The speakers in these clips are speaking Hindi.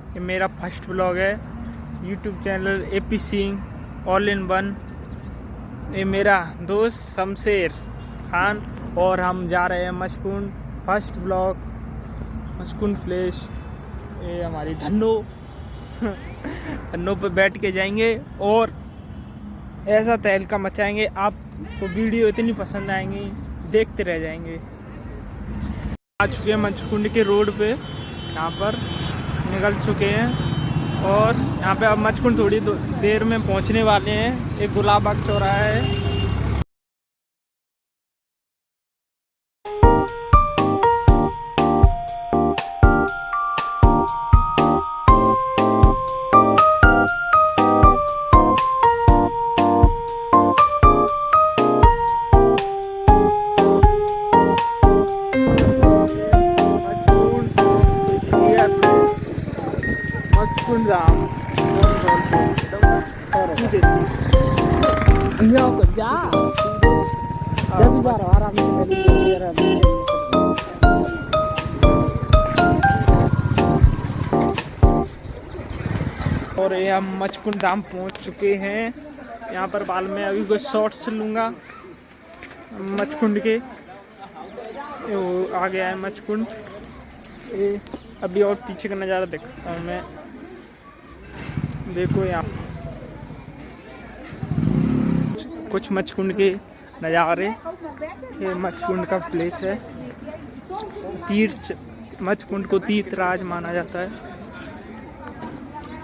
ये मेरा फ़र्स्ट ब्लॉग है। YouTube channel A P Singh all in one ये मेरा दोस्त शमशेर खान और हम जा रहे हैं Machkund first blog Machkund place ये हमारी धन्नो। धन्नो पे बैठ के जाएँगे और ऐसा तहलका मचाएँगे। आपको वीडियो इतनी पसंद आएँगी, देखते रह जाएँगे। आ चुके हैं मंचकुंड के रोड पे। यहाँ पर निकल चुके हैं और यहाँ पे अब मचकुंड थोड़ी देर में पहुँचने वाले हैं। एक गुलाब बाग चौराहा है। और ये हम मचकुंड धाम पहुँच चुके हैं। यहाँ पर बाल में अभी कुछ शॉर्ट्स लूँगा। मचकुंड के। वो आ गया है मचकुंड। अभी और पीछे का नज़ारा दिखाता हूँ मैं। देखो यहाँ। कुछ मचकुंड के नज़ारे। ये मचकुंड का प्लेस है। तीर्थ, मचकुंड को तीर्थ राज माना जाता है।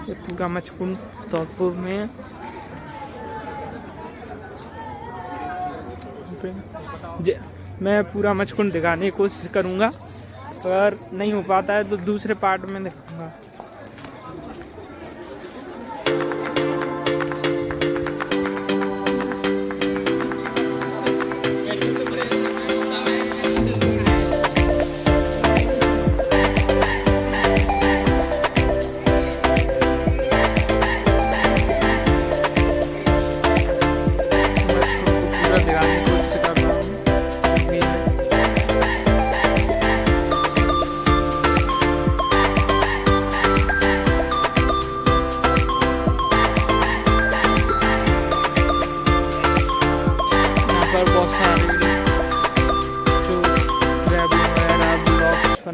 ये पूरा मचकुंड धौलपुर में। मैं पूरा मचकुंड दिखाने की कोशिश करूँगा। अगर नहीं हो पाता है तो दूसरे पार्ट में दिखाऊँगा।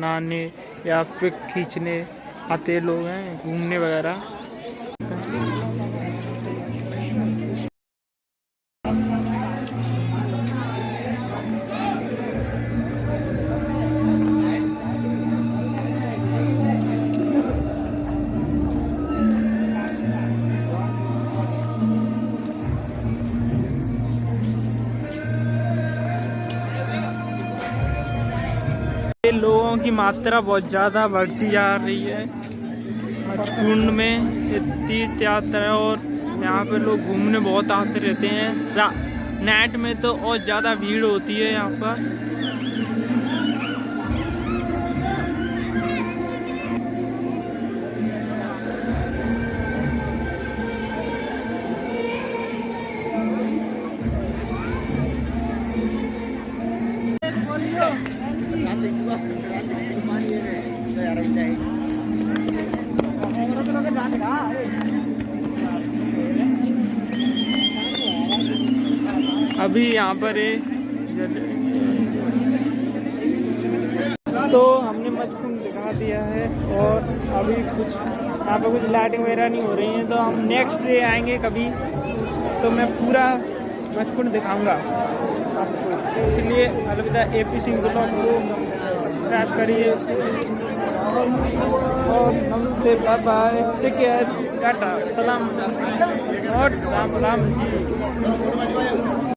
बनाने या पिक खींचने आते लोग हैं घूमने वगैरह। लोगों की मात्रा बहुत ज़्यादा बढ़ती जा रही है। कुंड में तीर्थ यात्रा और यहाँ पे लोग घूमने बहुत आते रहते हैं। नेट नाइट में तो और ज़्यादा भीड़ होती है यहाँ पर। अभी यहाँ पर है। तो हमने मचकुंड दिखा दिया है और अभी कुछ, यहाँ पर कुछ लाइटिंग वगैरह नहीं हो रही है तो हम नेक्स्ट डे आएँगे कभी। तो मैं पूरा मचकुंड दिखाऊँगा। आपको इसलिए अलविदा ए पी सिंह ब्लॉग को सब्सक्राइब करिए। और नमस्ते bye bye take care tata, सलाम, और राम राम जी।